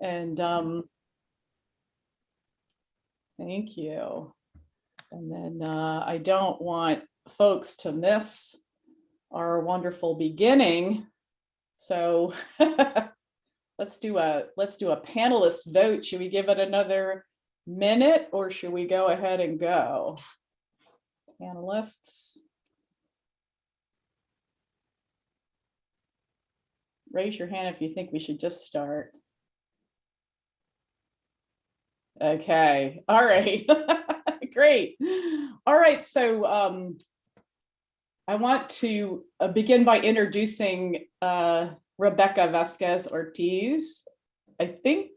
And um, thank you. And then uh, I don't want folks to miss our wonderful beginning. So let's do a let's do a panelist vote. Should we give it another minute or should we go ahead and go? Panelists. Raise your hand if you think we should just start. Okay, all right, great. All right, so um, I want to uh, begin by introducing uh, Rebecca Vasquez Ortiz. I think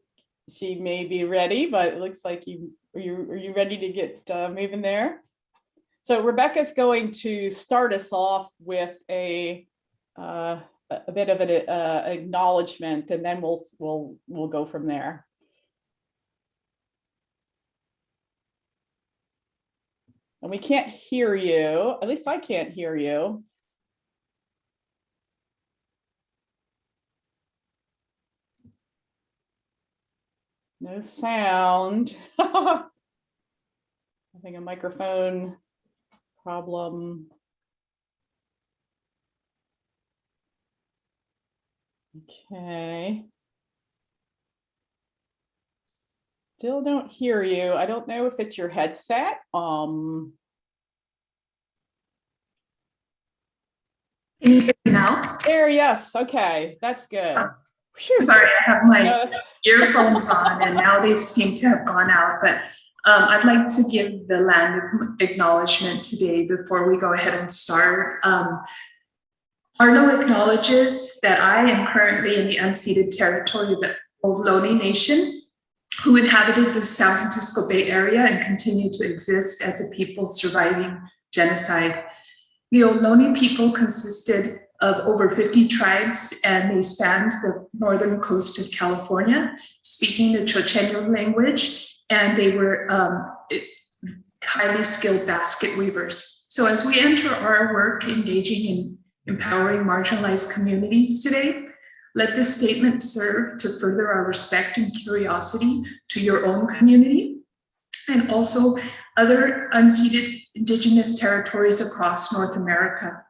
she may be ready, but it looks like you are you are you ready to get uh, moving there? So Rebecca's going to start us off with a uh, a bit of an uh, acknowledgement, and then we'll we'll we'll go from there. And we can't hear you, at least I can't hear you. No sound. I think a microphone problem. Okay. Still don't hear you. I don't know if it's your headset. Um, Can you hear me now? there, yes. Okay, that's good. Phew. Sorry, I have my No, earphones on and now they seem to have gone out, but um, I'd like to give the land acknowledgement today before we go ahead and start. Um, Arlo acknowledges that I am currently in the unceded territory of the Ohlone Nation, who inhabited the San Francisco Bay Area and continue to exist as a people surviving genocide. The Ohlone people consisted of over 50 tribes and they spanned the northern coast of California, speaking the Chochenyo language, and they were um, highly skilled basket weavers. So as we enter our work engaging in empowering marginalized communities today, let this statement serve to further our respect and curiosity to your own community and also other unceded indigenous territories across North America.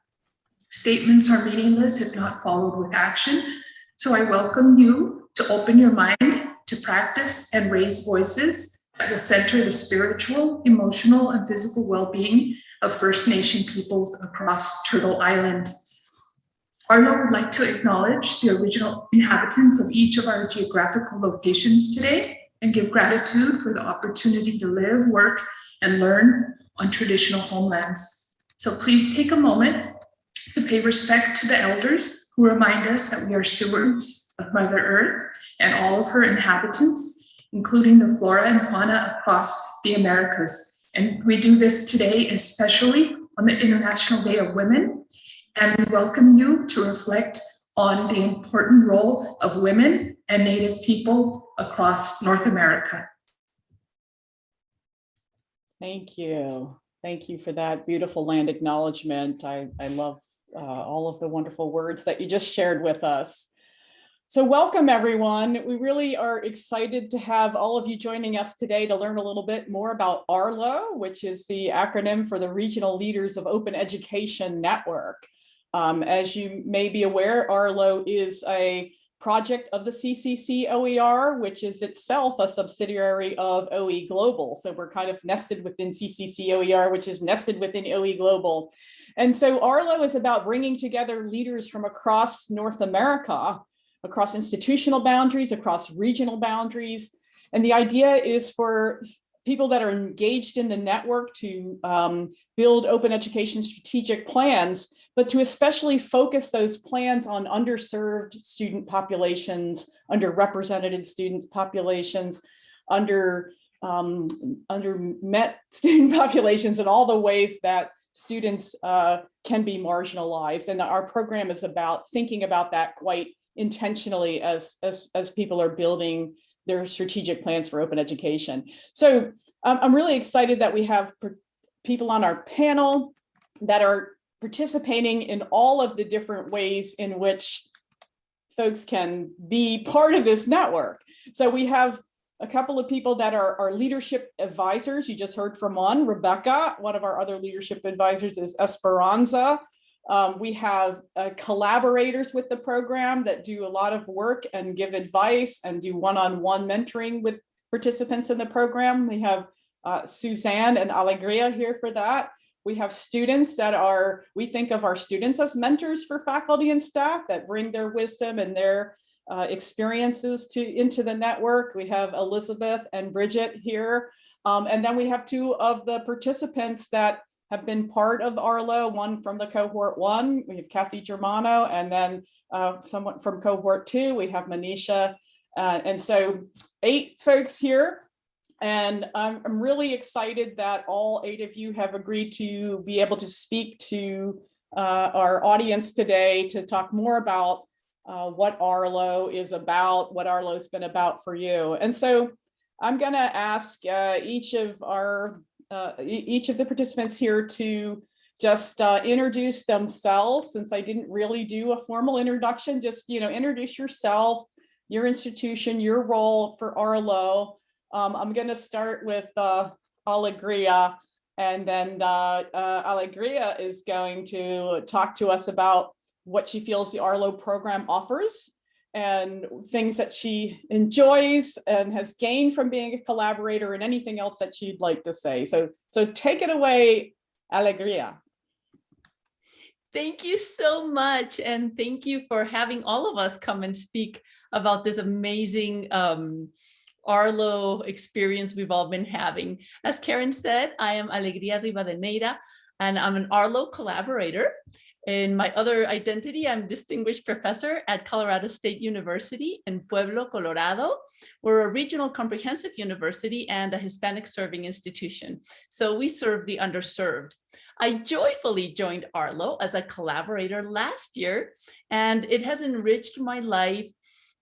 Statements are meaningless if not followed with action. So I welcome you to open your mind to practice and raise voices that will center the spiritual, emotional, and physical well-being of First Nation peoples across Turtle Island. Arlo would like to acknowledge the original inhabitants of each of our geographical locations today and give gratitude for the opportunity to live, work, and learn on traditional homelands. So please take a moment to pay respect to the elders who remind us that we are stewards of Mother Earth and all of her inhabitants, including the flora and fauna across the Americas. And we do this today, especially on the International Day of Women. And we welcome you to reflect on the important role of women and Native people across North America. Thank you. Thank you for that beautiful land acknowledgement. I, I love uh, all of the wonderful words that you just shared with us. So welcome everyone. We really are excited to have all of you joining us today to learn a little bit more about ARLO, which is the acronym for the Regional Leaders of Open Education Network. Um, as you may be aware, ARLO is a project of the CCC OER, which is itself a subsidiary of OE Global. So we're kind of nested within CCC OER, which is nested within OE Global. And so Arlo is about bringing together leaders from across North America, across institutional boundaries, across regional boundaries. And the idea is for people that are engaged in the network to um, build open education strategic plans, but to especially focus those plans on underserved student populations, underrepresented students populations, under um, under met student populations and all the ways that students uh, can be marginalized. And our program is about thinking about that quite intentionally as, as, as people are building their strategic plans for open education. So um, I'm really excited that we have people on our panel that are participating in all of the different ways in which folks can be part of this network. So we have a couple of people that are, our leadership advisors. You just heard from one, Rebecca. One of our other leadership advisors is Esperanza. Um, we have uh, collaborators with the program that do a lot of work and give advice and do one-on-one -on -one mentoring with participants in the program. We have uh, Suzanne and Alegria here for that. We have students that are, we think of our students as mentors for faculty and staff that bring their wisdom and their uh, experiences to into the network. We have Elizabeth and Bridget here. Um, and then we have two of the participants that have been part of Arlo, one from the cohort one, we have Kathy Germano, and then uh, someone from cohort two, we have Manisha. Uh, and so eight folks here. And I'm, I'm really excited that all eight of you have agreed to be able to speak to uh, our audience today to talk more about uh, what Arlo is about, what Arlo's been about for you. And so I'm going to ask uh, each of our uh, each of the participants here to just uh, introduce themselves since I didn't really do a formal introduction, just, you know, introduce yourself, your institution, your role for Arlo. Um, I'm going to start with uh, Alegria and then uh, uh, Alegria is going to talk to us about what she feels the Arlo program offers and things that she enjoys and has gained from being a collaborator and anything else that she'd like to say. So, so take it away, Alegria. Thank you so much. And thank you for having all of us come and speak about this amazing um, Arlo experience we've all been having. As Karen said, I am Alegria Ribadeneira, and I'm an Arlo collaborator. In my other identity, I'm distinguished professor at Colorado State University in Pueblo, Colorado. We're a regional comprehensive university and a Hispanic serving institution. So we serve the underserved. I joyfully joined Arlo as a collaborator last year, and it has enriched my life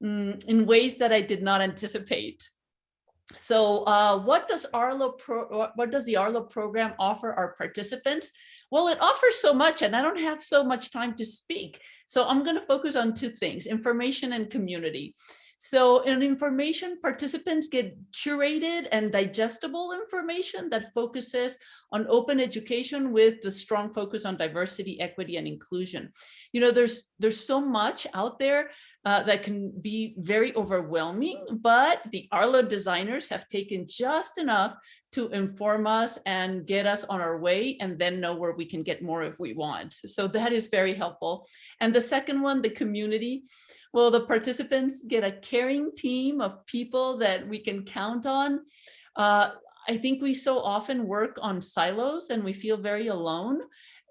mm, in ways that I did not anticipate. So uh, what does Arlo pro what does the Arlo program offer our participants? Well, it offers so much and I don't have so much time to speak. So I'm going to focus on two things, information and community. So in information, participants get curated and digestible information that focuses on open education with the strong focus on diversity, equity, and inclusion. You know, there's there's so much out there uh, that can be very overwhelming, but the Arlo designers have taken just enough to inform us and get us on our way and then know where we can get more if we want. So that is very helpful. And the second one, the community. Well, the participants get a caring team of people that we can count on. Uh, I think we so often work on silos and we feel very alone.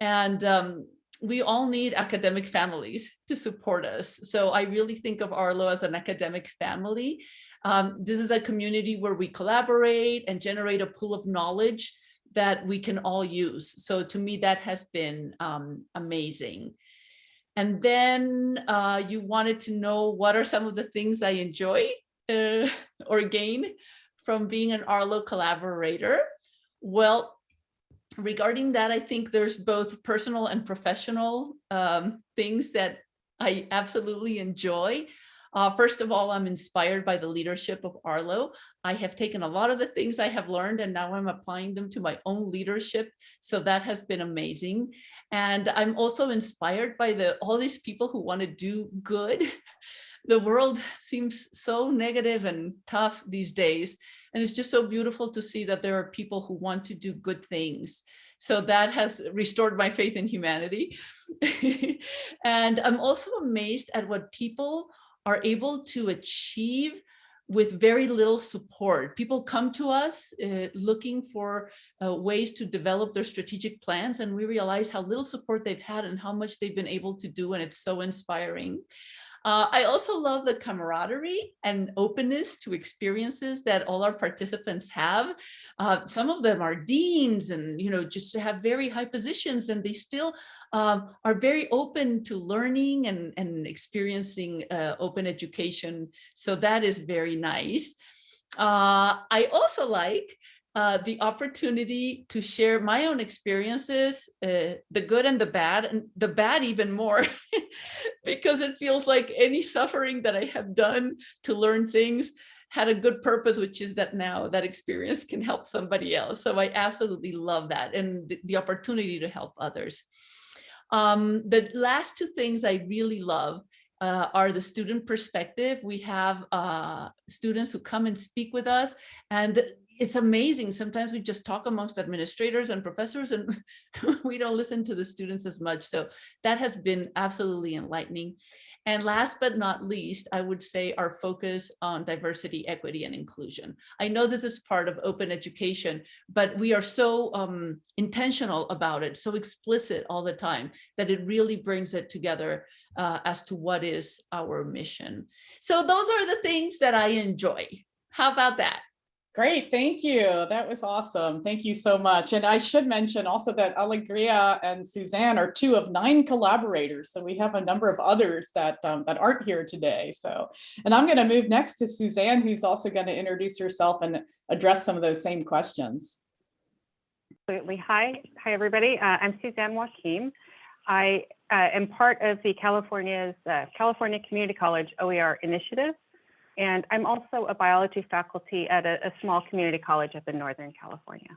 And um, we all need academic families to support us. So I really think of Arlo as an academic family. Um, this is a community where we collaborate and generate a pool of knowledge that we can all use. So to me, that has been um, amazing. And then uh, you wanted to know what are some of the things I enjoy uh, or gain from being an Arlo collaborator. Well, regarding that, I think there's both personal and professional um, things that I absolutely enjoy. Uh, first of all, I'm inspired by the leadership of Arlo. I have taken a lot of the things I have learned and now I'm applying them to my own leadership. So that has been amazing. And I'm also inspired by the all these people who want to do good. the world seems so negative and tough these days. And it's just so beautiful to see that there are people who want to do good things. So that has restored my faith in humanity. and I'm also amazed at what people are able to achieve with very little support. People come to us uh, looking for uh, ways to develop their strategic plans and we realize how little support they've had and how much they've been able to do and it's so inspiring. Uh, I also love the camaraderie and openness to experiences that all our participants have. Uh, some of them are deans and, you know, just have very high positions and they still um, are very open to learning and, and experiencing uh, open education. So that is very nice. Uh, I also like uh, the opportunity to share my own experiences, uh, the good and the bad, and the bad even more, because it feels like any suffering that I have done to learn things had a good purpose, which is that now that experience can help somebody else. So I absolutely love that and the, the opportunity to help others. Um, the last two things I really love uh, are the student perspective. We have uh, students who come and speak with us and it's amazing. Sometimes we just talk amongst administrators and professors and we don't listen to the students as much. So that has been absolutely enlightening. And last but not least, I would say our focus on diversity, equity, and inclusion. I know this is part of open education, but we are so um, intentional about it, so explicit all the time that it really brings it together uh, as to what is our mission. So those are the things that I enjoy. How about that? Great, thank you. That was awesome. Thank you so much. And I should mention also that Alegria and Suzanne are two of nine collaborators. So we have a number of others that um, that aren't here today. So, and I'm going to move next to Suzanne, who's also going to introduce herself and address some of those same questions. Absolutely. Hi, hi everybody. Uh, I'm Suzanne Wakim. I uh, am part of the California's uh, California Community College OER initiative, and I'm also a biology faculty at a, a small community college up in Northern California.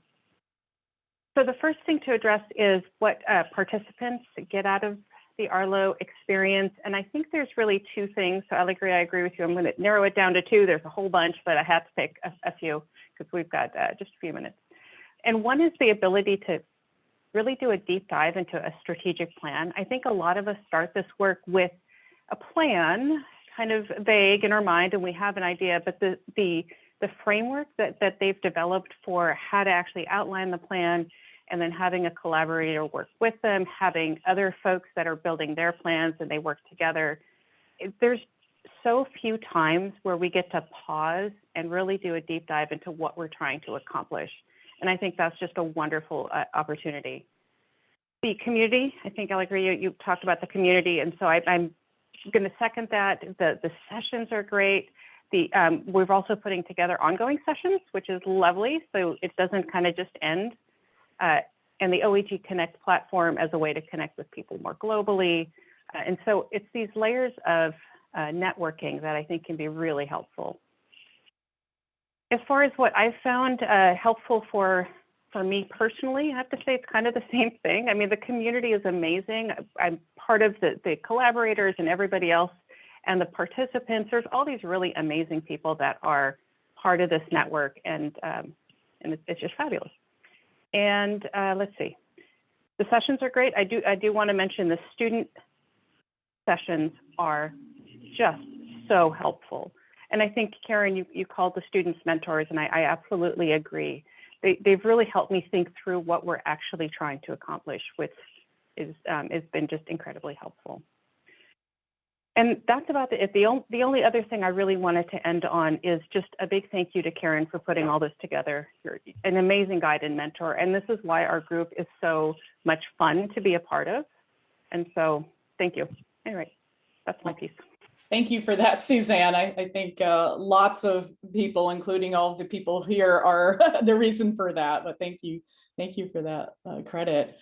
So the first thing to address is what uh, participants get out of the Arlo experience. And I think there's really two things. So Alegria, I agree with you. I'm going to narrow it down to two. There's a whole bunch, but I had to pick a, a few because we've got uh, just a few minutes. And one is the ability to really do a deep dive into a strategic plan. I think a lot of us start this work with a plan, kind of vague in our mind, and we have an idea, but the the the framework that, that they've developed for how to actually outline the plan and then having a collaborator work with them, having other folks that are building their plans and they work together. There's so few times where we get to pause and really do a deep dive into what we're trying to accomplish. And I think that's just a wonderful uh, opportunity. The community, I think, Alegria, you, you talked about the community, and so I, am going to second that. The, the sessions are great. The, um, we're also putting together ongoing sessions, which is lovely, so it doesn't kind of just end. Uh, and the OEG Connect platform as a way to connect with people more globally. Uh, and so it's these layers of uh, networking that I think can be really helpful as far as what I've found uh, helpful for for me personally, I have to say it's kind of the same thing. I mean, the community is amazing. I'm part of the, the collaborators and everybody else and the participants. There's all these really amazing people that are part of this network and, um, and it's, just fabulous. And uh, let's see, the sessions are great. I do, I do want to mention the student sessions are just so helpful. And I think, Karen, you, you called the students mentors, and I, I absolutely agree. They, they've really helped me think through what we're actually trying to accomplish, which is um, has been just incredibly helpful. And that's about it. The, only, the only other thing I really wanted to end on is just a big thank you to Karen for putting all this together. You're an amazing guide and mentor. And this is why our group is so much fun to be a part of. And so thank you. Anyway, that's my piece. Thank you for that, Suzanne. I, I think uh, lots of people, including all the people here, are the reason for that. But thank you, thank you for that uh, credit.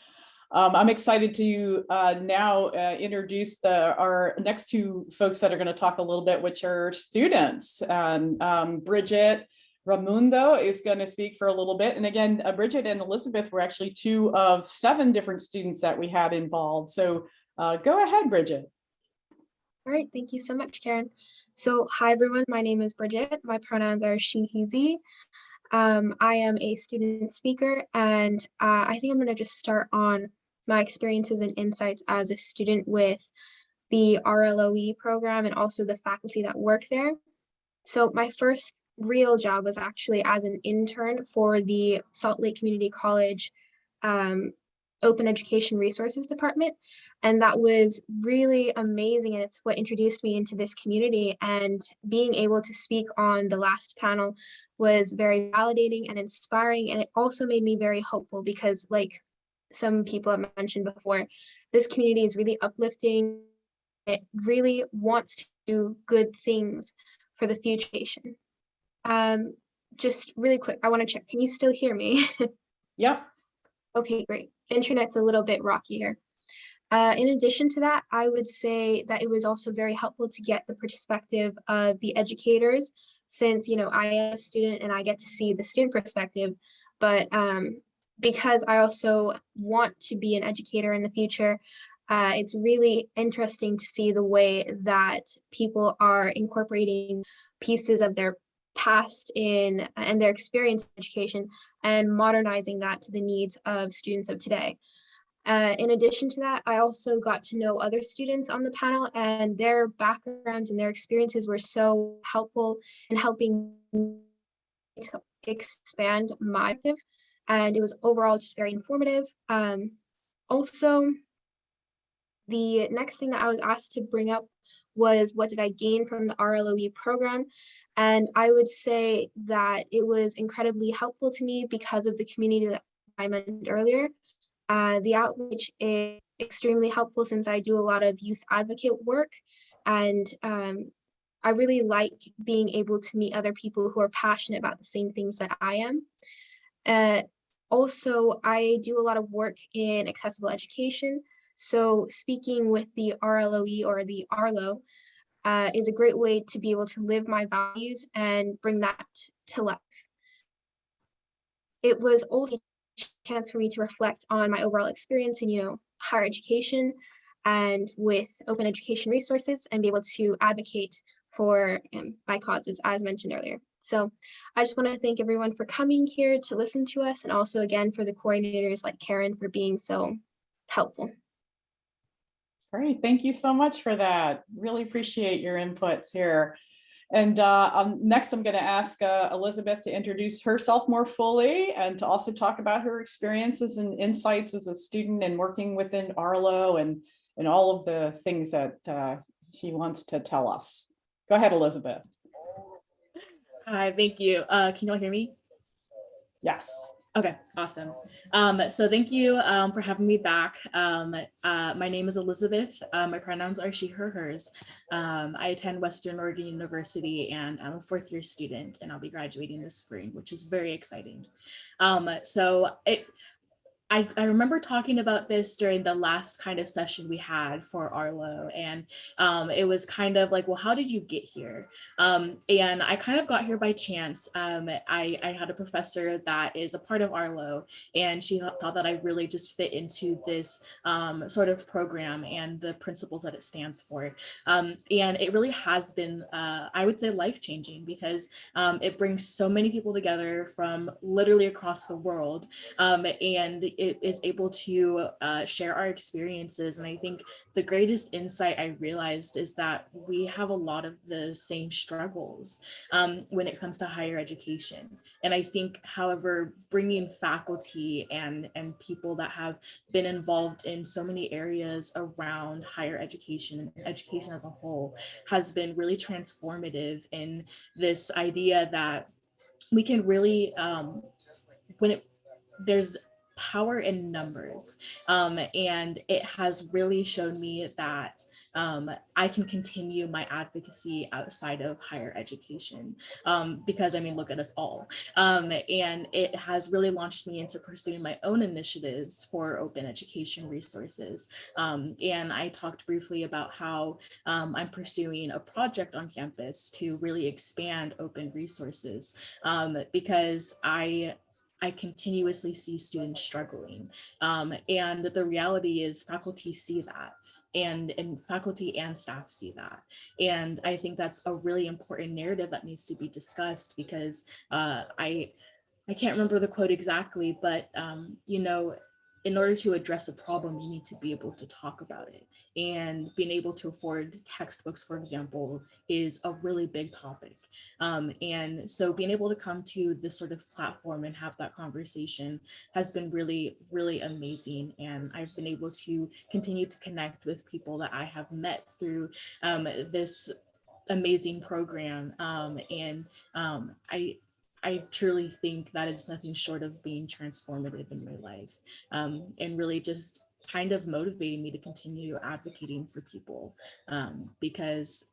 Um, I'm excited to uh, now uh, introduce the, our next two folks that are going to talk a little bit, which are students. And um, Bridget Ramundo is going to speak for a little bit. And again, uh, Bridget and Elizabeth were actually two of seven different students that we had involved. So uh, go ahead, Bridget. All right, thank you so much, Karen. So hi, everyone. My name is Bridget. My pronouns are she, he, z. Um, I am a student speaker, and uh, I think I'm going to just start on my experiences and insights as a student with the RLOE program and also the faculty that work there. So my first real job was actually as an intern for the Salt Lake Community College um, open education resources department and that was really amazing and it's what introduced me into this community and being able to speak on the last panel was very validating and inspiring and it also made me very hopeful because like some people have mentioned before this community is really uplifting it really wants to do good things for the future um, just really quick, I want to check. Can you still hear me? Yep. Okay, great. Internet's a little bit rockier. Uh, in addition to that, I would say that it was also very helpful to get the perspective of the educators since, you know, I am a student and I get to see the student perspective, but um, because I also want to be an educator in the future, uh, it's really interesting to see the way that people are incorporating pieces of their past in and their experience in education and modernizing that to the needs of students of today. Uh, in addition to that, I also got to know other students on the panel and their backgrounds and their experiences were so helpful in helping to expand my perspective. And it was overall just very informative. Um, also, the next thing that I was asked to bring up was what did I gain from the RLOE program? And I would say that it was incredibly helpful to me because of the community that I mentioned earlier. Uh, the outreach is extremely helpful since I do a lot of youth advocate work. And um, I really like being able to meet other people who are passionate about the same things that I am. Uh, also, I do a lot of work in accessible education. So speaking with the RLOE or the ARLO, uh, is a great way to be able to live my values and bring that to life. It was also a chance for me to reflect on my overall experience in, you know, higher education and with open education resources and be able to advocate for um, my causes as mentioned earlier. So I just want to thank everyone for coming here to listen to us and also again for the coordinators like Karen for being so helpful. Great, thank you so much for that. Really appreciate your inputs here. And uh, um, next, I'm going to ask uh, Elizabeth to introduce herself more fully and to also talk about her experiences and insights as a student and working within Arlo and, and all of the things that uh, she wants to tell us. Go ahead, Elizabeth. Hi, thank you. Uh, can you all hear me? Yes. Okay, awesome. Um, so thank you um, for having me back. Um, uh, my name is Elizabeth. Uh, my pronouns are she, her, hers. Um, I attend Western Oregon University and I'm a fourth year student and I'll be graduating this spring, which is very exciting. Um, so it, I, I remember talking about this during the last kind of session we had for Arlo and um, it was kind of like, well, how did you get here? Um, and I kind of got here by chance. Um, I, I had a professor that is a part of Arlo and she thought that I really just fit into this um, sort of program and the principles that it stands for. Um, and it really has been, uh, I would say life changing because um, it brings so many people together from literally across the world and it is able to uh, share our experiences. And I think the greatest insight I realized is that we have a lot of the same struggles um, when it comes to higher education. And I think, however, bringing faculty and, and people that have been involved in so many areas around higher education and education as a whole has been really transformative in this idea that we can really, um, when it, there's power in numbers. Um, and it has really shown me that um, I can continue my advocacy outside of higher education um, because I mean, look at us all. Um, and it has really launched me into pursuing my own initiatives for open education resources. Um, and I talked briefly about how um, I'm pursuing a project on campus to really expand open resources um, because I I continuously see students struggling. Um, and the reality is faculty see that and, and faculty and staff see that. And I think that's a really important narrative that needs to be discussed because uh, I, I can't remember the quote exactly, but um, you know, in order to address a problem, you need to be able to talk about it. And being able to afford textbooks, for example, is a really big topic. Um, and so being able to come to this sort of platform and have that conversation has been really, really amazing. And I've been able to continue to connect with people that I have met through um, this amazing program. Um, and um, I, I truly think that it's nothing short of being transformative in my life um, and really just kind of motivating me to continue advocating for people um, because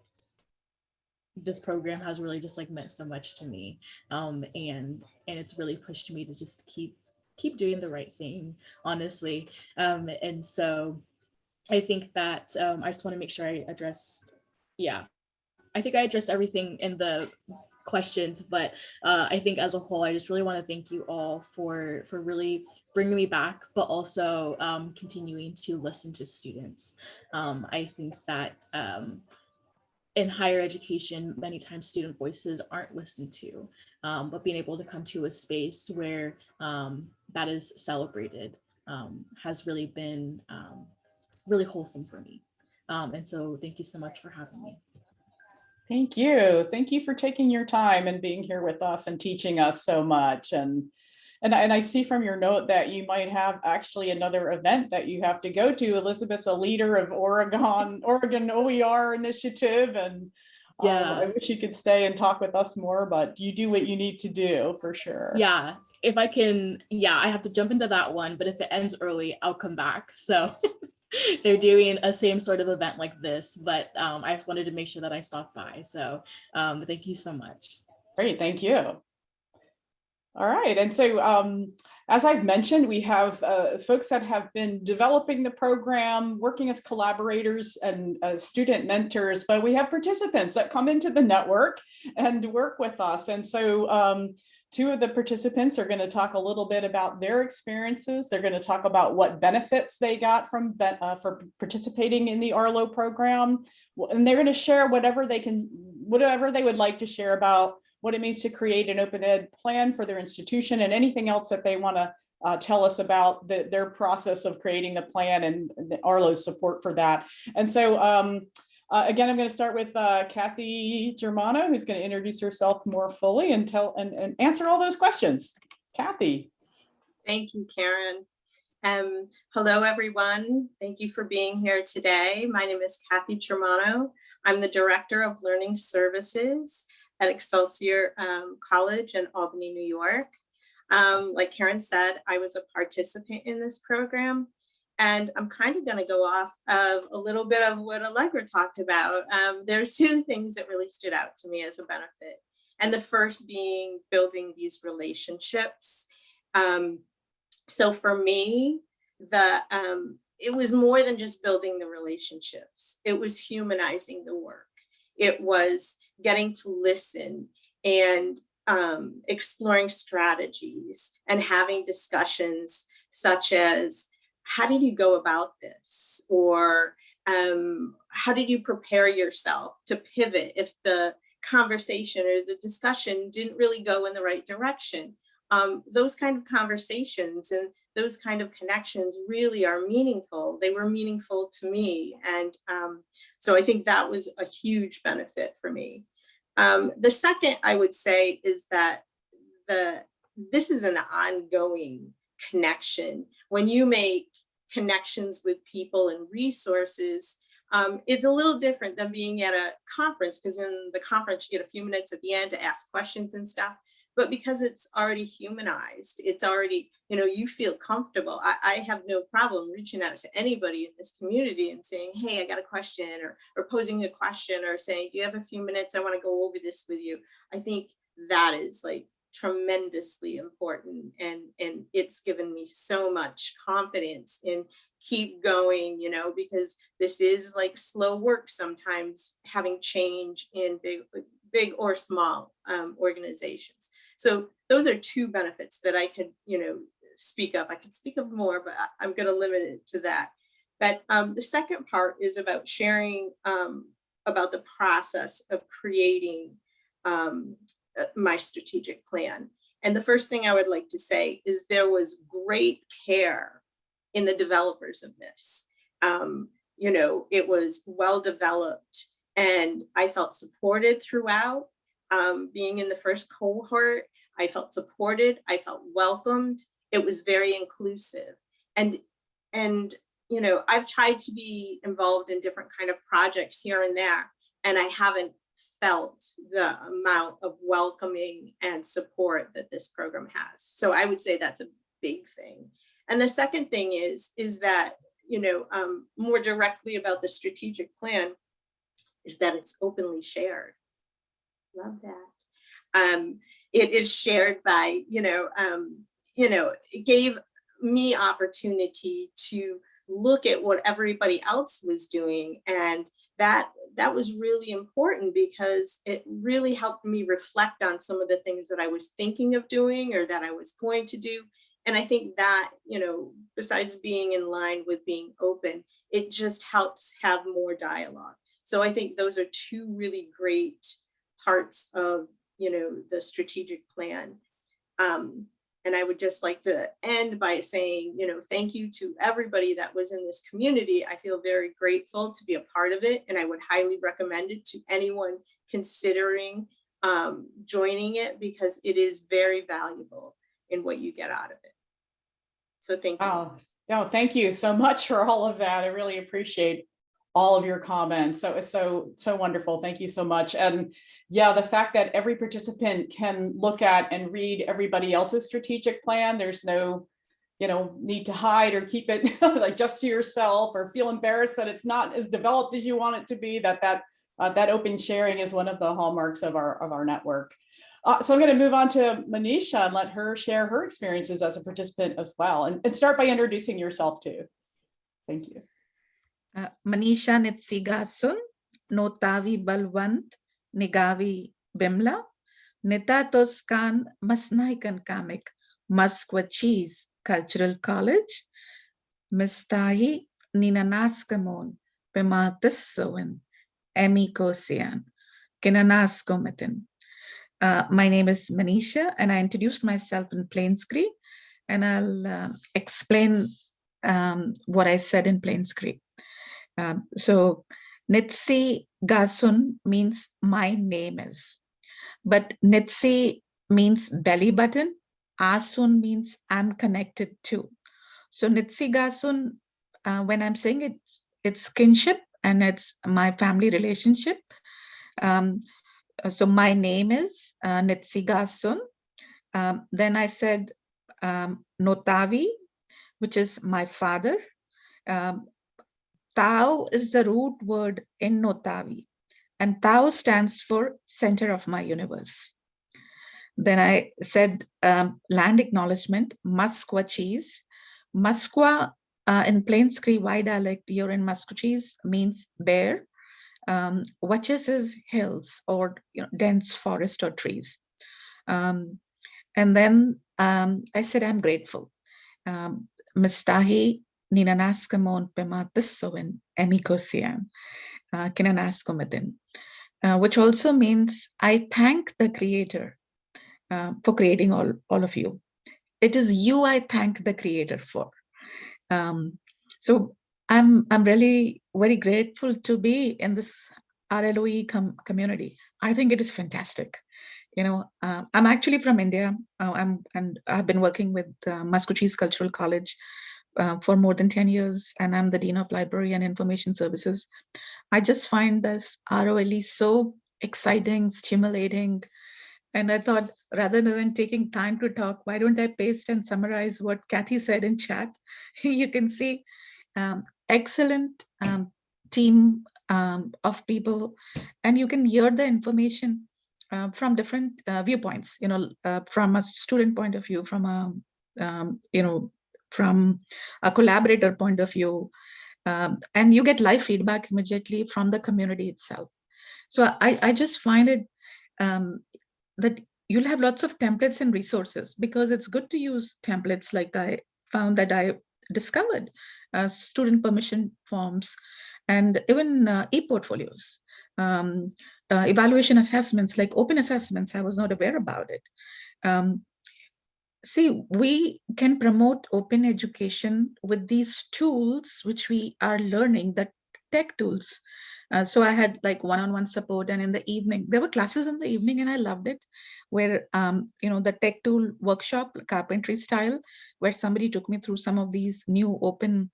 this program has really just like meant so much to me. Um, and and it's really pushed me to just keep keep doing the right thing, honestly. Um, and so I think that um, I just want to make sure I addressed, yeah, I think I addressed everything in the questions, but uh, I think as a whole, I just really want to thank you all for for really bringing me back, but also um, continuing to listen to students. Um, I think that um, in higher education, many times student voices aren't listened to, um, but being able to come to a space where um, that is celebrated um, has really been really wholesome for me. And so thank you so much for having me. Thank you. Thank you for taking your time and being here with us and teaching us so much. And and, I- and I see from your note that you might have actually another event that you have to go to. Elizabeth's a leader of Oregon, Oregon OER initiative and um, Yeah. I wish you could stay and talk with us more, but you do what you need to do for sure. Yeah, if I can, yeah, I have to jump into that one, but if it ends early, I'll come back. So they're doing a same sort of event like this, but um, I just wanted to make sure that I stopped by. So um, thank you so much. Great, thank you. All right, and so um, as I've mentioned, we have uh, folks that have been developing the program, working as collaborators and uh, student mentors, but we have participants that come into the network and work with us. And so um, two of the participants are going to talk a little bit about their experiences. They're going to talk about what benefits they got from uh, for participating in the Arlo program, and they're going to share whatever they can, whatever they would like to share about what it means to create an open ed plan for their institution and anything else that they want to uh, tell us about the, their process of creating the plan and the Arlo's support for that. And so um, uh, again, I'm going to start with uh, Kathy Germano, who's going to introduce herself more fully and tell and, and answer all those questions. Kathy. Thank you, Karen. Um, hello, everyone. Thank you for being here today. My name is Kathy Germano. I'm the Director of Learning Services at Excelsior um, College in Albany, New York. Um, like Karen said, I was a participant in this program. And I'm kind of going to go off of a little bit of what Alegria talked about. Um, there's two things that really stood out to me as a benefit. And the first being building these relationships. Um, so for me, the um, it was more than just building the relationships. It was humanizing the work. It was getting to listen and um, exploring strategies and having discussions such as how did you go about this or um, how did you prepare yourself to pivot if the conversation or the discussion didn't really go in the right direction um, those kind of conversations and those kind of connections really are meaningful. They were meaningful to me. And um, so I think that was a huge benefit for me. Um, the second I would say is that the this is an ongoing connection. When you make connections with people and resources, um, it's a little different than being at a conference because in the conference you get a few minutes at the end to ask questions and stuff but because it's already humanized, it's already, you know, you feel comfortable. I, I, have no problem reaching out to anybody in this community and saying, hey, I got a question or, or posing a question or saying, do you have a few minutes? I want to go over this with you. I think that is like tremendously important and, and it's given me so much confidence in keep going, you know, because this is like slow work sometimes having change in big, big or small um, organizations. So those are two benefits that I could, you know, speak of. I could speak of more, but I, am going to limit it to that. But um, the second part is about sharing um, about the process of creating um, my strategic plan. And the first thing I would like to say is there was great care in the developers of this. Um, you know, it was well developed and I felt supported throughout um, being in the first cohort. I felt supported, I felt welcomed. It was very inclusive. And, and you know, I've tried to be involved in different kind of projects here and there, and I haven't felt the amount of welcoming and support that this program has. So I would say that's a big thing. And the second thing is, is that, you know, um, more directly about the strategic plan is that it's openly shared love that. Um, it is shared by, you know, um, you know, it gave me opportunity to look at what everybody else was doing and that that was really important because it really helped me reflect on some of the things that I was thinking of doing or that I was going to do. And I think that, you know, besides being in line with being open, it just helps have more dialogue. So I think those are two really great parts of, you know, the strategic plan. Um, and I would just like to end by saying, you know, thank you to everybody that was in this community. I feel very grateful to be a part of it. And I would highly recommend it to anyone considering um, joining it because it is very valuable in what you get out of it. So thank you. Oh, no, thank you so much for all of that. I really appreciate all of your comments. So it's so, so wonderful. Thank you so much. And yeah, the fact that every participant can look at and read everybody else's strategic plan, there's no, you know, need to hide or keep it like just to yourself or feel embarrassed that it's not as developed as you want it to be, that that uh, that open sharing is one of the hallmarks of our of our network. Uh, so I'm going to move on to Manisha and let her share her experiences as a participant as well. And, and start by introducing yourself too. Thank you. Uh, Manisha Nitsigasun, Notavi Balwant, Nigavi Bimla, Nitatoskan Masnaikan Kamik, Maskwacis Cultural College, Mistahi Ninanaskamon, Pimatissoin, Emi Kosian, Kinanaskomitin. Uh, my name is Manisha and I introduced myself in Plains Cree and I'll uh, explain um, what I said in Plains Cree. Um, so Nitsi Gasun means my name is, but Nitsi means belly button. Asun means I'm connected to. So Nitsi Gasun, uh, when I'm saying it's, it's kinship and it's my family relationship. Um, so my name is uh, Nitsi Gasun. Um, then I said um, Notavi, which is my father. Um, Tau is the root word in Notavi, and Tau stands for center of my universe. Then I said um, land acknowledgement, Maskwacis. Muskwa uh, in Plains Cree Y dialect, you're in Musqueam means bear. Um, Watches is hills or you know, dense forest or trees. Um, and then um, I said, I'm grateful. Um, Mistahi Ninanaskamon Pematissoin Emikosian, uh, Kinanaskomadin, uh, which also means I thank the creator uh, for creating all, all of you. It is you I thank the creator for. Um, so I'm, I'm really very grateful to be in this RLOE com community. I think it is fantastic. You know, uh, I'm actually from India. Uh, I'm and I've been working with uh, Maskwacis Cultural College uh, for more than 10 years, and I'm the Dean of Library and Information Services. I just find this ROLE so exciting, stimulating, and I thought rather than taking time to talk, why don't I paste and summarize what Kathy said in chat? you can see um, excellent um, team um, of people, and you can hear the information uh, from different uh, viewpoints, you know, uh, from a student point of view, from a, um, you know, from a collaborator point of view, um, and you get live feedback immediately from the community itself. So I, I just find it um, that you'll have lots of templates and resources because it's good to use templates like I found that I discovered uh, student permission forms and even uh, e-portfolios. Um, uh, evaluation assessments like open assessments, I was not aware about it. Um, see, we can promote open education with these tools, which we are learning, the tech tools. Uh, so I had like one-on-one -on -one support and in the evening, there were classes in the evening and I loved it, where, um, you know, the tech tool workshop, carpentry style, where somebody took me through some of these new open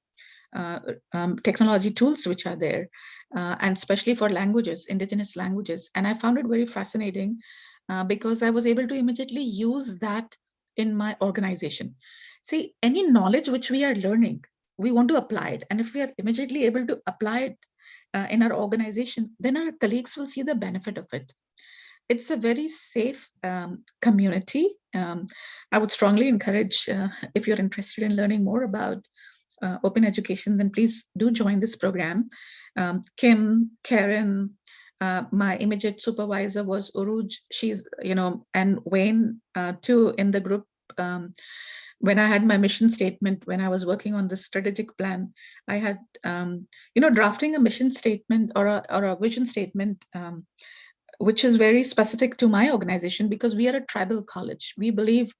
uh, um, technology tools which are there, uh, and especially for languages, indigenous languages. And I found it very fascinating uh, because I was able to immediately use that in my organization. See, any knowledge which we are learning, we want to apply it. And if we are immediately able to apply it uh, in our organization, then our colleagues will see the benefit of it. it's a very safe um, community. Um, I would strongly encourage uh, if you're interested in learning more about uh, open education, then please do join this program. Um, Kim, Karen, uh, my immediate supervisor was Uruj. She's, you know, and Wayne uh, too in the group. Um, when I had my mission statement, when I was working on the strategic plan, I had, um, you know, drafting a mission statement or a, or a vision statement, um, which is very specific to my organization because we are a tribal college. We believe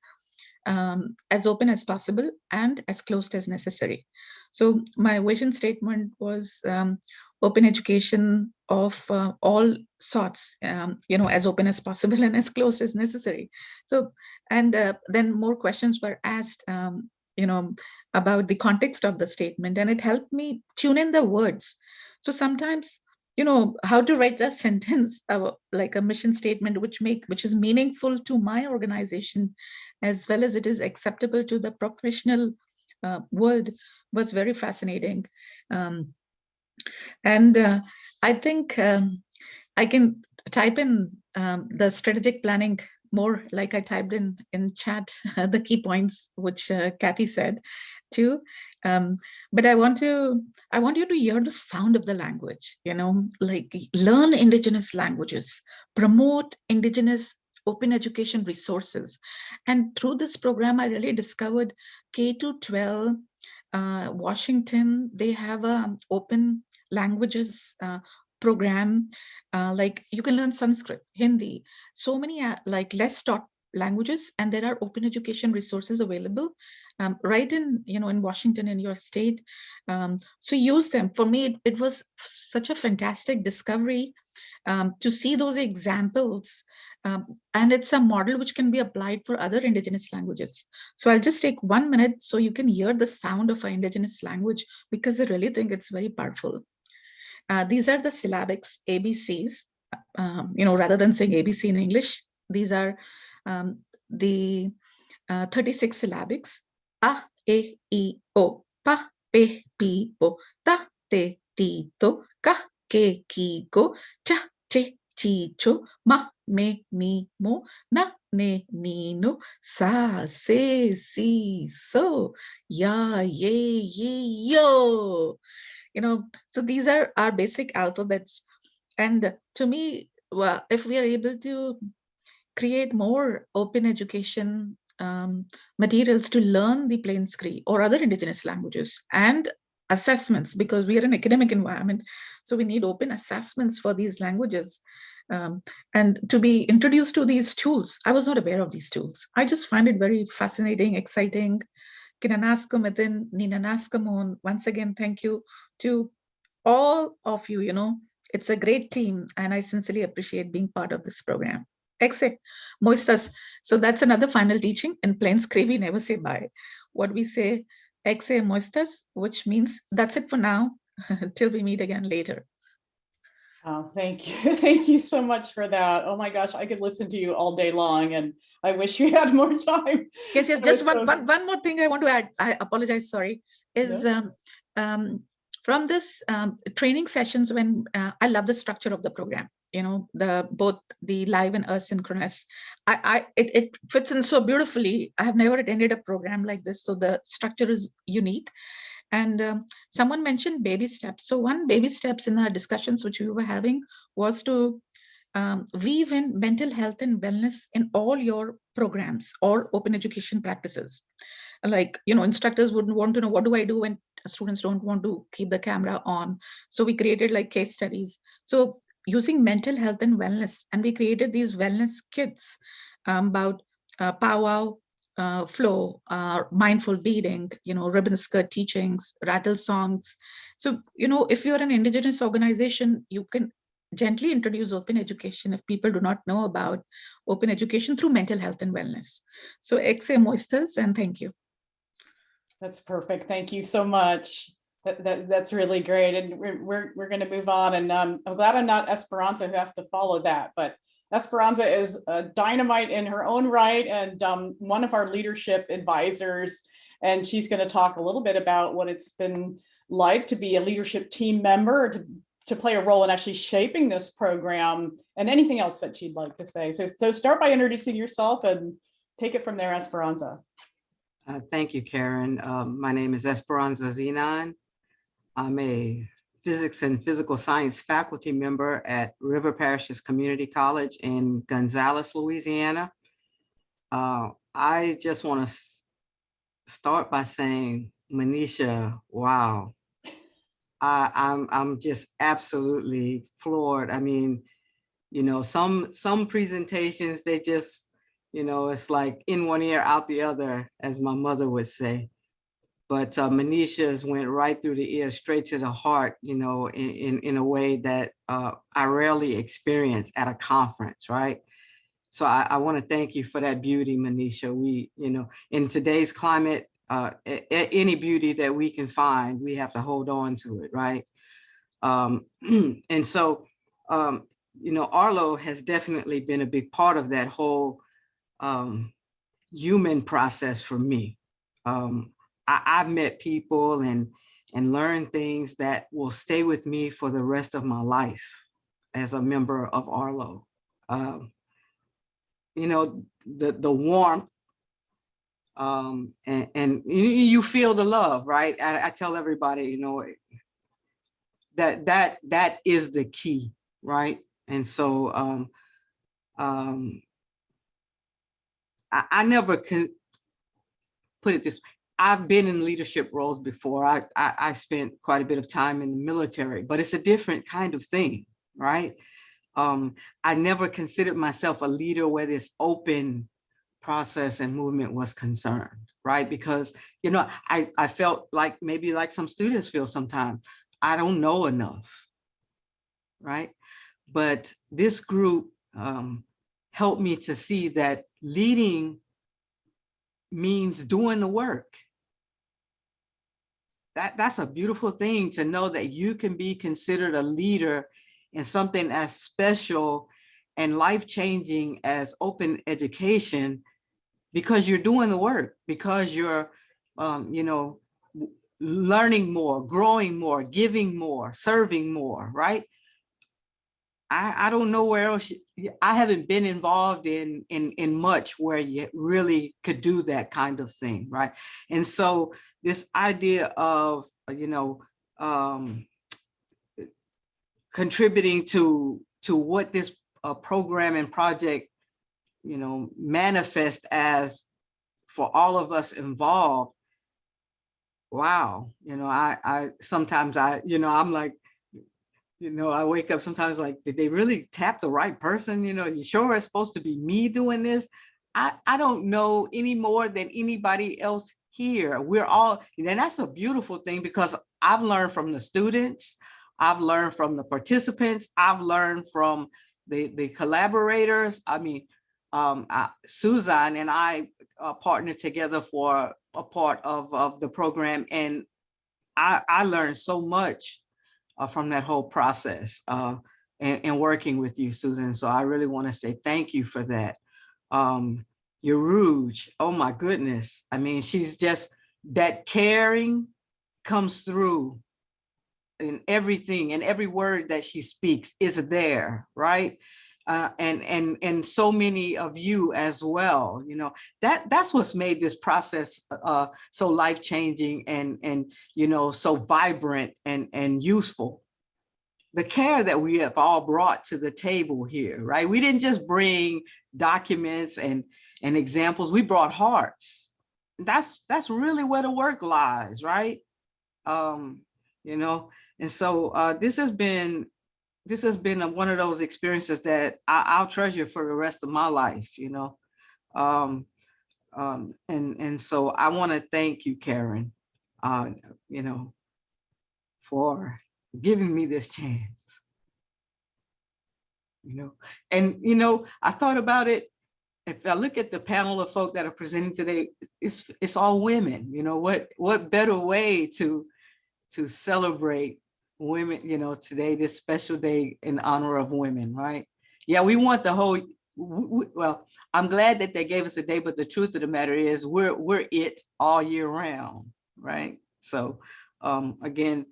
um, as open as possible and as closed as necessary. So my vision statement was um, open education of uh, all sorts, um, you know, as open as possible and as close as necessary. So, and uh, then more questions were asked, um, you know, about the context of the statement, and it helped me tune in the words. So sometimes, you know, how to write a sentence, uh, like a mission statement, which make which is meaningful to my organization, as well as it is acceptable to the professional uh, world, was very fascinating. Um, and uh, I think um, I can type in um, the strategic planning more like I typed in in chat the key points which uh, Kathy said too. Um, but I want to I want you to hear the sound of the language. You know, like learn indigenous languages, promote indigenous open education resources, and through this program, I really discovered K to 12 uh, Washington, they have a open languages uh, program. Uh, like you can learn Sanskrit, Hindi, so many uh, like less taught languages, and there are open education resources available um, right in you know in Washington in your state. Um, so use them. For me, it, it was such a fantastic discovery um, to see those examples um, and it's a model which can be applied for other indigenous languages. So I'll just take one minute so you can hear the sound of an indigenous language because I really think it's very powerful. Uh, these are the syllabics ABCs, um, you know, rather than saying ABC in English, these are um, the uh, 36 syllabics. A, E, I, O, Pa, Pe, Pi, Po, Ta, Te, Ti, To, Ka, Ke, Ki, Ko, Cha, Che, Chi, Cho, Ma, me, mi, mo, na, ne, ni, no, sa, se, si, so, ya, ye, ye, yo. You know, so these are our basic alphabets. And to me, well, if we are able to create more open education um, materials to learn the Plains Cree or other indigenous languages and assessments because we are an academic environment. So we need open assessments for these languages um, and to be introduced to these tools. I was not aware of these tools. I just find it very fascinating, exciting. Kinanaska Mitin, Ninanaska Moon, once again, thank you to all of you, you know, it's a great team and I sincerely appreciate being part of this program. Exe, moistas. So that's another final teaching. In Plains Cree, never say bye. What we say, exe moistas, which means that's it for now, till we meet again later. Oh, thank you. Thank you so much for that. Oh my gosh, I could listen to you all day long and I wish we had more time. Yes, yes, just one, so- one, one more thing I want to add. I apologize, sorry, is um, um, from this um, training sessions when uh, I love the structure of the program, you know, the both the live and asynchronous. I, I it, it fits in so beautifully. I have never attended a program like this, so the structure is unique. And um, someone mentioned baby steps. So one baby steps in our discussions which we were having was to um, weave in mental health and wellness in all your programs or open education practices. Like, you know, instructors wouldn't want to know what do I do when students don't want to keep the camera on. So we created like case studies. So using mental health and wellness, and we created these wellness kits um, about uh, powwow, uh, flow, uh, mindful beading, you know, ribbon skirt teachings, rattle songs. So, you know, if you're an indigenous organization, you can gently introduce open education if people do not know about open education through mental health and wellness. So exe moisters and thank you. That's perfect. Thank you so much. That, that, that's really great. And we're, we're, we're going to move on. And um, I'm glad I'm not Esperanza who has to follow that, but Esperanza is a dynamite in her own right and um, one of our leadership advisors. And she's going to talk a little bit about what it's been like to be a leadership team member, to to play a role in actually shaping this program and anything else that she'd like to say. So, so start by introducing yourself and take it from there, Esperanza. Uh, Thank you, Karen. Um, My name is Esperanza Zenon. I'm a physics and physical science faculty member at River Parishes Community College in Gonzales, Louisiana. Uh, I just want to start by saying, Manisha, wow. I, I'm, I'm just absolutely floored. I mean, you know, some, some presentations, they just, you know, it's like in one ear, out the other, as my mother would say. But uh, Manisha's went right through the ear, straight to the heart, you know, in, in, in a way that uh, I rarely experience at a conference, right? So I, I want to thank you for that beauty, Manisha. We, you know, in today's climate, uh, a- a- any beauty that we can find, we have to hold on to it, right? Um, and so, um, you know, Arlo has definitely been a big part of that whole um, human process for me. Um, I, I've met people and and learned things that will stay with me for the rest of my life as a member of Arlo. Um, you know, the the warmth um, and, and you, feel the love, right? I, I tell everybody, you know, that that that is the key, right? And so um, um, I, I never can put it this. I've been in leadership roles before. I, I I spent quite a bit of time in the military, but it's a different kind of thing, right? Um, I never considered myself a leader where this open process and movement was concerned, right? Because you know, I I felt like maybe like some students feel sometimes. I don't know enough, right? But this group um, helped me to see that leading means doing the work. That, that's a beautiful thing to know that you can be considered a leader in something as special and life-changing as open education because you're doing the work, because you're, um, you know, learning more, growing more, giving more, serving more, right? I, I don't know where else, I haven't been involved in, in, in much where you really could do that kind of thing, right? And so this idea of, you know, um, contributing to, to what this uh, program and project, you know, manifest as for all of us involved, wow, you know, I, I, sometimes I, you know, I'm like, you know, I wake up sometimes like, did they really tap the right person? You know, you sure it's supposed to be me doing this? I, I don't know any more than anybody else here. We're all, and that's a beautiful thing because I've learned from the students, I've learned from the participants, I've learned from the, the collaborators. I mean, um, and I uh, partnered together for a part of, of the program and I, I learned so much uh, from that whole process uh, and, and working with you, Susan. So I really want to say thank you for that. Um, your Rouge, oh my goodness. I mean, she's just, that caring comes through in everything and every word that she speaks is there, right? Uh, and and and so many of you as well you know that that's what's made this process uh so life changing and and you know so vibrant and and useful. The care that we have all brought to the table here right? We didn't just bring documents and and examples we brought hearts. That's that's really where the work lies right? Um you know and so uh this has been this has been a- one of those experiences that I, I'll treasure for the rest of my life, you know. Um, um, and and so I want to thank you, Karen, uh, you know, for giving me this chance. You know, and you know, I thought about it. If I look at the panel of folk that are presenting today, it's it's all women. You know, what what better way to to celebrate women, you know, today, this special day in honor of women, right? Yeah, we want the whole, well, I'm glad that they gave us a day, but the truth of the matter is we're, we're it all year round, right? So, um, again,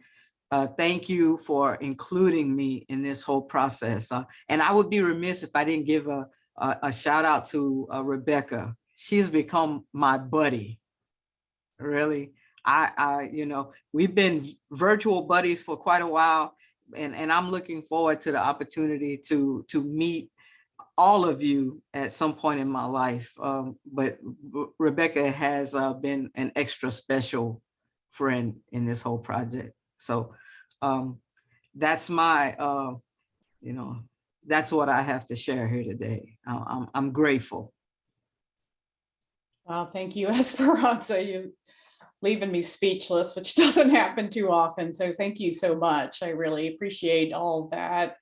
uh, thank you for including me in this whole process. Uh, and I would be remiss if I didn't give a, a, a shout out to uh, Rebecca. She's become my buddy. Really, I, I, you know, we've been virtual buddies for quite a while, and and I'm looking forward to the opportunity to to meet all of you at some point in my life. Um, but Re- Rebecca has uh, been an extra special friend in this whole project. So um, that's my, uh, you know, that's what I have to share here today. I'm, I'm grateful. Well, thank you, Esperanza. You leaving me speechless, which doesn't happen too often. So thank you so much. I really appreciate all that.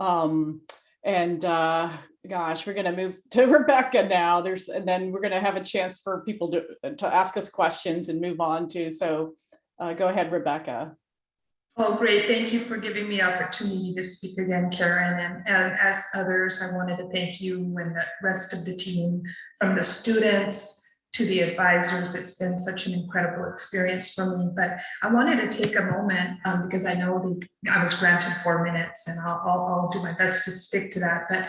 Um, and uh, gosh, we're gonna move to Rebecca now. There's, and then we're gonna have a chance for people to, to ask us questions and move on to, so uh, go ahead, Rebecca. Oh, great. Thank you for giving me opportunity to speak again, Karen. And and as others, I wanted to thank you and the rest of the team, from the students to the advisors. It's been such an incredible experience for me. But I wanted to take a moment um, because I know I was granted four minutes and I'll, I'll, I'll do my best to stick to that. But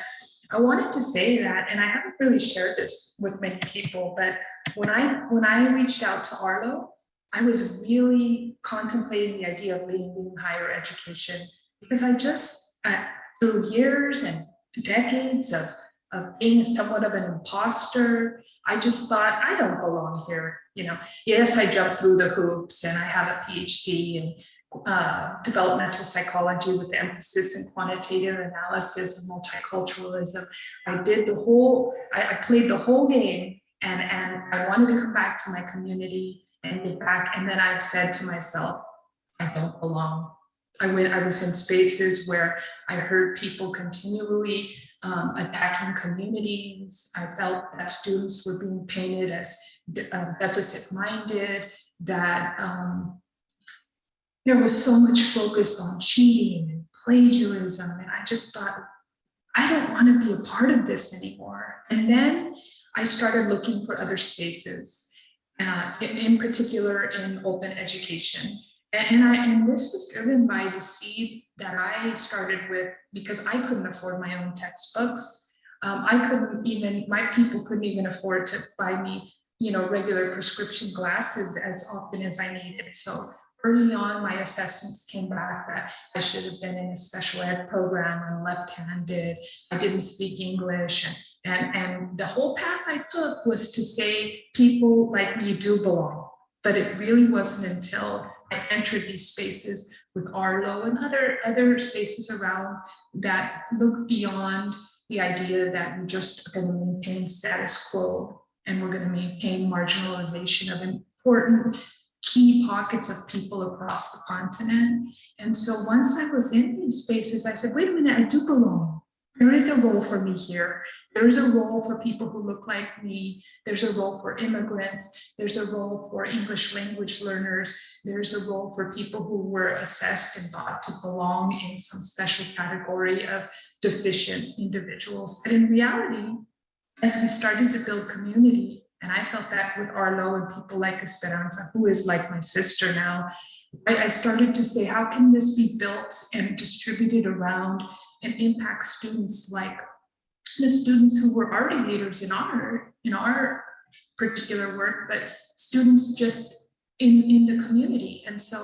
I wanted to say that, and I haven't really shared this with many people, but when I when I reached out to Arlo, I was really contemplating the idea of leaving higher education because I just, through years and decades of, of being somewhat of an imposter, I just thought, I don't belong here. You know, yes, I jumped through the hoops and I have a PhD in uh, developmental psychology with emphasis in quantitative analysis and multiculturalism. I did the whole, I, I played the whole game and, and I wanted to come back to my community and get back. And then I said to myself, I don't belong. I went, I was in spaces where I heard people continually um, attacking communities. I felt that students were being painted as de- uh, deficit-minded, that um, there was so much focus on cheating and plagiarism. And I just thought, I don't want to be a part of this anymore. And then I started looking for other spaces uh, in, in particular in open education. And, I, and this was driven by the seed that I started with because I couldn't afford my own textbooks. Um, I couldn't even, my people couldn't even afford to buy me, you know, regular prescription glasses as often as I needed. So early on, my assessments came back that I should have been in a special ed program. I'm left-handed. I didn't speak English. And and, and the whole path I took was to say people like me do belong. But it really wasn't until entered these spaces with Arlo and other, other spaces around that look beyond the idea that we're just going to maintain status quo and we're going to maintain marginalization of important key pockets of people across the continent. And so once I was in these spaces, I said, wait a minute, I do belong. There is a role for me here. There is a role for people who look like me. There's a role for immigrants. There's a role for English language learners. There's a role for people who were assessed and thought to belong in some special category of deficient individuals. But in reality, as we started to build community, and I felt that with Arlo and people like Esperanza, who is like my sister now, I, I started to say, how can this be built and distributed around and impact students like the students who were already leaders in our in our particular work, but students just in in the community. And so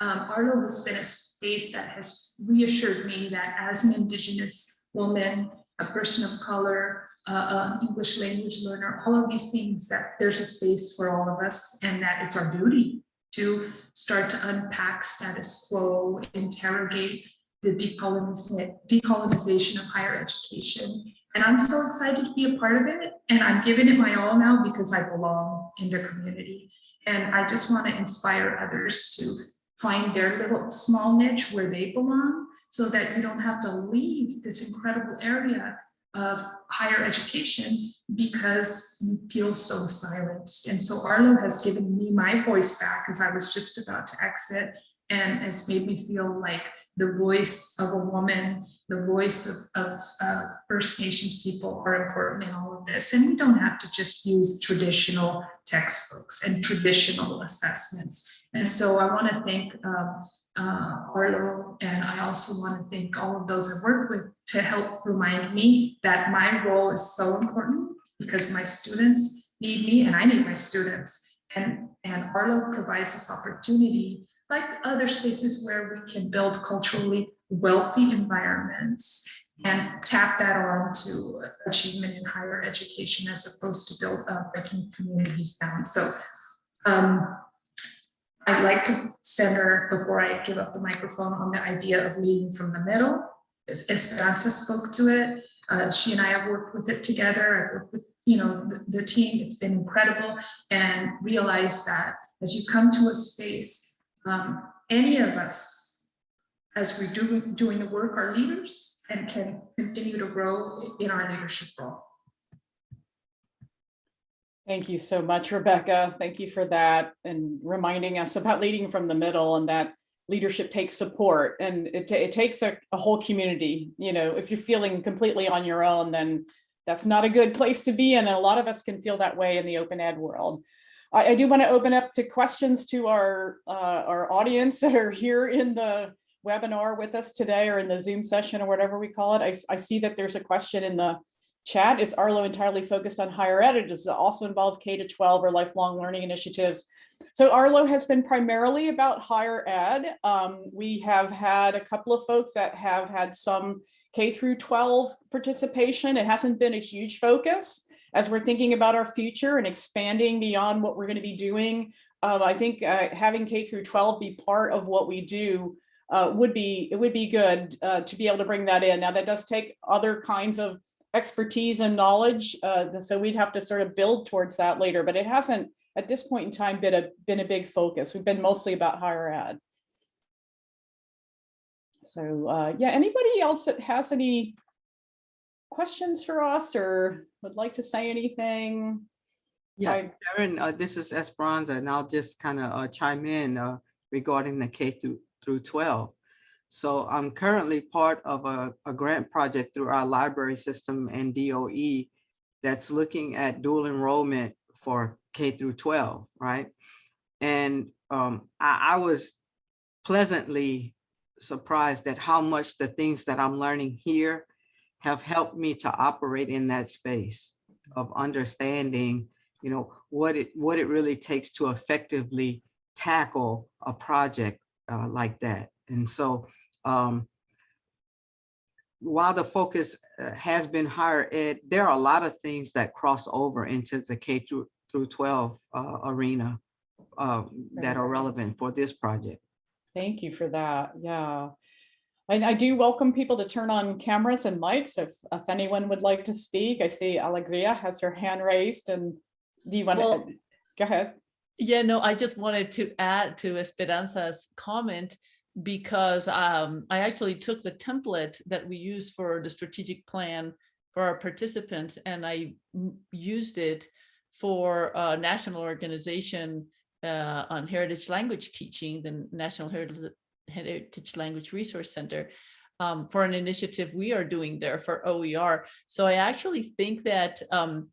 um, Arlo has been a space that has reassured me that as an Indigenous woman, a person of color, uh, an English language learner, all of these things that there's a space for all of us, and that it's our duty to start to unpack status quo, interrogate the decolonization, of higher education. And I'm so excited to be a part of it. And I'm giving it my all now because I belong in the community. And I just want to inspire others to find their little small niche where they belong so that you don't have to leave this incredible area of higher education because you feel so silenced. And so Arlo has given me my voice back as I was just about to exit and has made me feel like the voice of a woman, the voice of, of First Nations people are important in all of this. And we don't have to just use traditional textbooks and traditional assessments. And so I want to thank um, uh, Arlo, and I also want to thank all of those I work with to help remind me that my role is so important because my students need me and I need my students. And, and Arlo provides this opportunity, like other spaces where we can build culturally wealthy environments and tap that on to achievement in higher education as opposed to build breaking communities down. So um, I'd like to center, before I give up the microphone, on the idea of leading from the middle. Es- Esperanza spoke to it. Uh, she and I have worked with it together. I've worked with, you know, the, the team. It's been incredible and realize that as you come to a space, um, any of us, as we're doing, doing the work, are leaders and can continue to grow in our leadership role. Thank you so much, Rebecca. Thank you for that and reminding us about leading from the middle and that leadership takes support and it, it takes a, a whole community. You know, if you're feeling completely on your own, then that's not a good place to be. And a lot of us can feel that way in the open ed world. I, I do want to open up to questions to our, uh, our audience that are here in the webinar with us today or in the Zoom session or whatever we call it. I see that there's a question in the chat. Is Arlo entirely focused on higher ed? Does it also involve K to 12 or lifelong learning initiatives? So Arlo has been primarily about higher ed. Um, we have had a couple of folks that have had some K through 12 participation. It hasn't been a huge focus as we're thinking about our future and expanding beyond what we're going to be doing. Um, I think uh, having K through 12 be part of what we do uh, would be it would be good uh, to be able to bring that in. Now that does take other kinds of expertise and knowledge, uh, so we'd have to sort of build towards that later. But it hasn't at this point in time been a been a big focus. We've been mostly about higher ed. So uh, yeah, anybody else that has any questions for us or would like to say anything? Yeah, I- Karen, uh, this is Esperanza, and I'll just kind of uh, chime in uh, regarding the K through through 12. So I'm currently part of a, a grant project through our library system and DOE that's looking at dual enrollment for K through 12, right? And um, I, I was pleasantly surprised at how much the things that I'm learning here have helped me to operate in that space of understanding you know, what it, what it really takes to effectively tackle a project uh, like that. And so um, while the focus uh, has been higher ed, there are a lot of things that cross over into the K through, through 12 uh, arena uh, that are relevant for this project. Thank you for that. Yeah. And I do welcome people to turn on cameras and mics if, if anyone would like to speak. I see Alegria has her hand raised and do you want Well- to, go ahead. Yeah, no, I just wanted to add to Esperanza's comment because um, I actually took the template that we use for the strategic plan for our participants and I used it for a national organization uh, on heritage language teaching, the National Heritage, Heritage Language Resource Center um, for an initiative we are doing there for OER. So I actually think that um,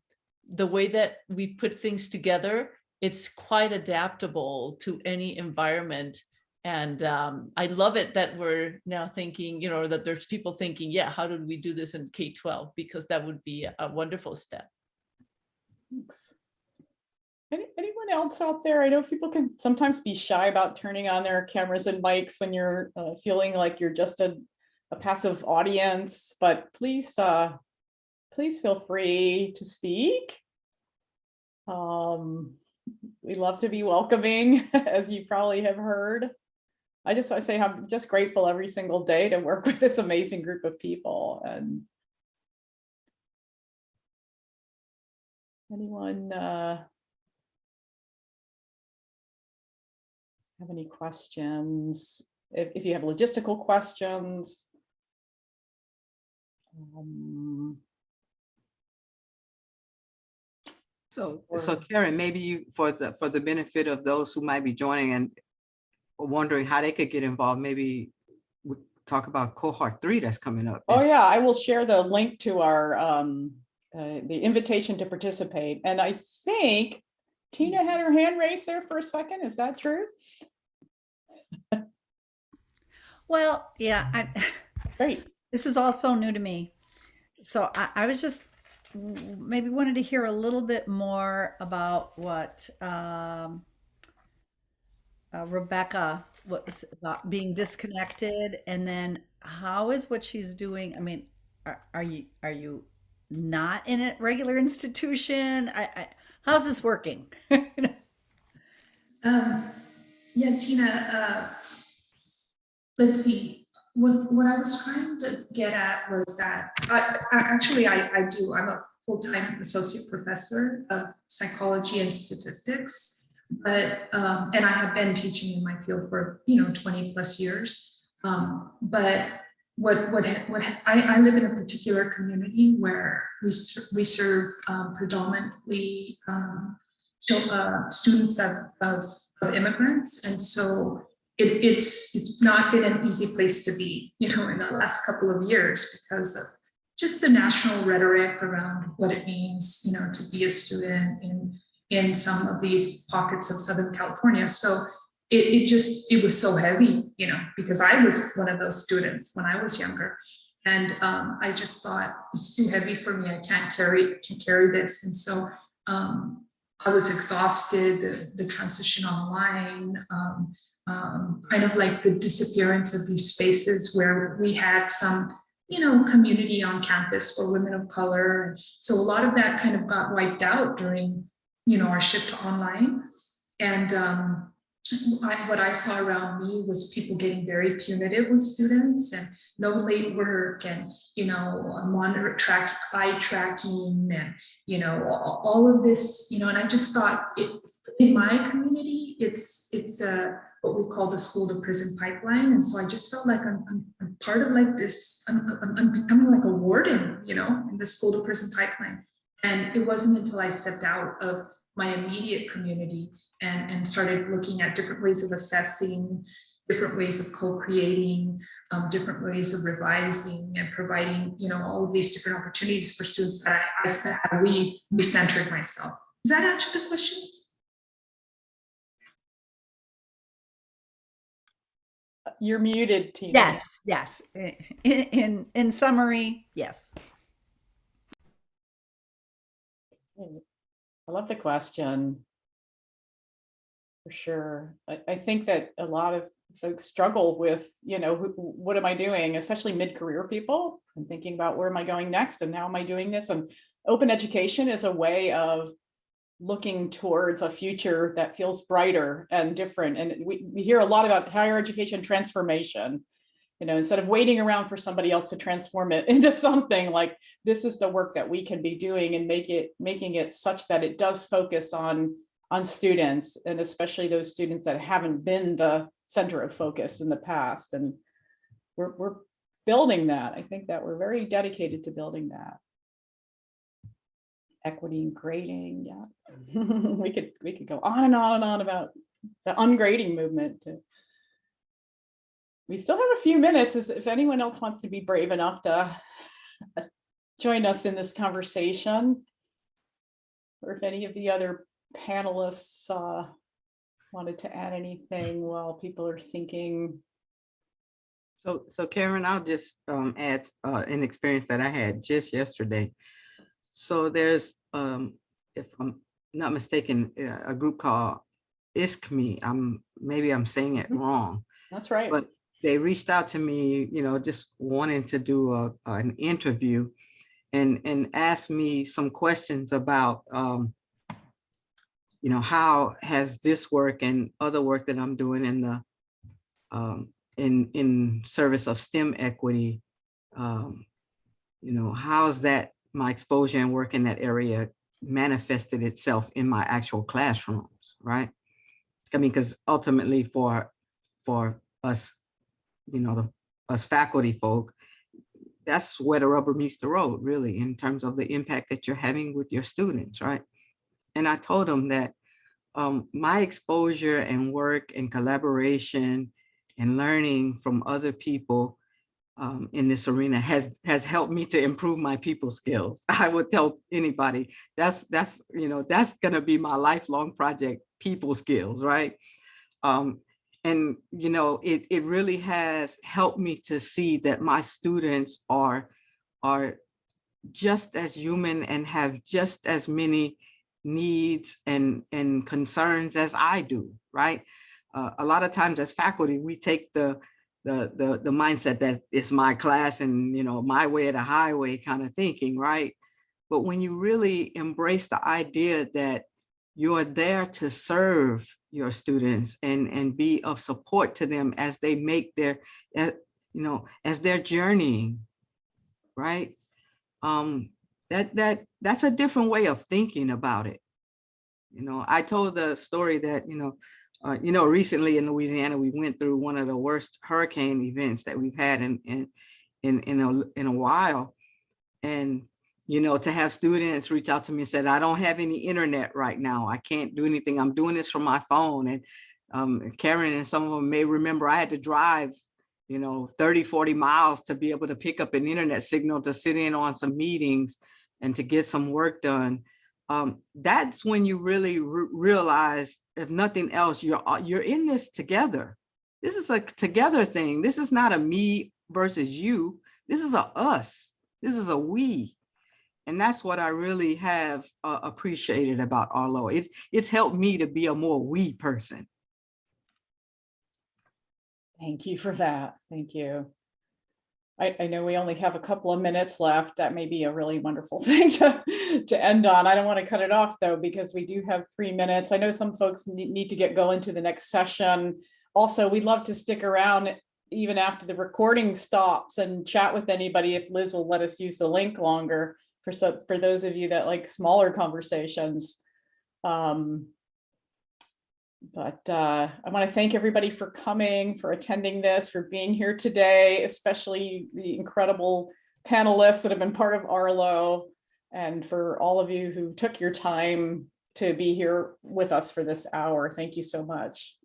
the way that we put things together it's quite adaptable to any environment. And um, I love it that we're now thinking, you know, that there's people thinking, yeah, how did we do this in K-12? Because that would be a wonderful step. Thanks. Any, anyone else out there? I know people can sometimes be shy about turning on their cameras and mics when you're uh, feeling like you're just a, a passive audience, but please, uh, please feel free to speak. Um, we love to be welcoming, as you probably have heard. I just want to say I'm just grateful every single day to work with this amazing group of people and anyone uh, have any questions? If, if you have logistical questions. um, So, so Karen, maybe you, for the, for the benefit of those who might be joining and wondering how they could get involved, maybe we talk about cohort three that's coming up. Oh, yeah, I will share the link to our, um, uh, the invitation to participate. And I think Tina had her hand raised there for a second. Is that true? Well, yeah, I, Great. this is all so new to me. So I, I was just maybe wanted to hear a little bit more about what um, uh, Rebecca was about being disconnected, and then how is what she's doing? I mean, are, are you are you not in a regular institution? I, I, how's this working? Um, yes, Tina, uh, let's see, what, what I was trying to get at was that, I, I, actually, I, I do, I'm a full-time associate professor of psychology and statistics. But, um, and I have been teaching in my field for, you know, 20 plus years. Um, but what, what, what, I, I live in a particular community where we, we serve um, predominantly um, uh, students of, of, of immigrants. And so it, it's, it's not been an easy place to be, you know, in the last couple of years because of just the national rhetoric around what it means, you know, to be a student in, in some of these pockets of Southern California. So it, it just, it was so heavy, you know, because I was one of those students when I was younger. And um, I just thought it's too heavy for me. I can't carry, can carry this. And so um, I was exhausted, the, the transition online, um, um, kind of like the disappearance of these spaces where we had some, you know, community on campus for women of color. So a lot of that kind of got wiped out during, you know, our shift to online. And um, I, what I saw around me was people getting very punitive with students and no late work and, you know, monitor track, eye tracking and, you know, all, of this, you know, and I just thought it, in my community, it's, it's a, what we call the school to prison pipeline. And so I just felt like I'm, I'm, I'm part of like this, I'm, I'm, I'm becoming like a warden, you know, in the school to prison pipeline. And it wasn't until I stepped out of my immediate community and, and started looking at different ways of assessing, different ways of co-creating, um, different ways of revising and providing, you know, all of these different opportunities for students that I, I had re, recentered myself. Does that answer the question? You're muted, Tina. yes, yes. In, in in summary, yes. I love the question. For sure. I, I think that a lot of folks struggle with, you know, who- what am I doing, especially mid-career people and thinking about where am I going next and how am I doing this? And open education is a way of looking towards a future that feels brighter and different. And we, we hear a lot about higher education transformation. You know, instead of waiting around for somebody else to transform it into something like this is the work that we can be doing and make it making it such that it does focus on on students and especially those students that haven't been the center of focus in the past. And we're, we're building that. I think that we're very dedicated to building that. Equity and grading, yeah. we could we could go on and on and on about the ungrading movement. We still have a few minutes if anyone else wants to be brave enough to join us in this conversation. Or if any of the other panelists uh, wanted to add anything while people are thinking. So, so Karen, I'll just um, add uh, an experience that I had just yesterday. So there's, um, if I'm not mistaken, uh, a group called ISKME. I'm maybe I'm saying it wrong, That's right. but they reached out to me, you know, just wanting to do a, an interview and, and asked me some questions about, um, you know, how has this work and other work that I'm doing in the, um, in, in service of STEM equity, um, you know, how's that, my exposure and work in that area manifested itself in my actual classrooms, right? I mean, because ultimately for, for us, you know, the, us faculty folk, that's where the rubber meets the road, really, in terms of the impact that you're having with your students, right? And I told them that um, my exposure and work and collaboration and learning from other people um, in this arena has has helped me to improve my people skills. I would tell anybody that's that's you know that's gonna be my lifelong project, people skills, right? Um, and you know, it, it really has helped me to see that my students are, are just as human and have just as many needs and, and concerns as I do, right? Uh, a lot of times as faculty, we take the, the, the, the mindset that it's my class and, you know, my way or the highway kind of thinking, right? But when you really embrace the idea that you're there to serve your students and, and be of support to them as they make their, uh, you know, as they're journeying, right? Um, that, that, that's a different way of thinking about it. You know, I told the story that, you know, uh, you know, recently in Louisiana, we went through one of the worst hurricane events that we've had in, in, in, in a, in a while. And, you know, to have students reach out to me and said, I don't have any internet right now. I can't do anything. I'm doing this from my phone. And um, Karen and some of them may remember I had to drive, you know, 30, 40 miles to be able to pick up an internet signal to sit in on some meetings and to get some work done. Um, that's when you really re realize, if nothing else, you're you're in this together. This is a together thing. This is not a me versus you. This is a us. This is a we. And that's what I really have uh, appreciated about Arlo. It's, it's helped me to be a more we person. Thank you for that. Thank you. I, I know we only have a couple of minutes left. That may be a really wonderful thing to, to end on. I don't want to cut it off though, because we do have three minutes. I know some folks need, to get going to the next session. Also, we'd love to stick around even after the recording stops and chat with anybody if Liz will let us use the link longer for some, for those of you that like smaller conversations. Um, but uh, I want to thank everybody for coming, for attending this, for being here today, especially the incredible panelists that have been part of Arlo, and for all of you who took your time to be here with us for this hour. Thank you so much.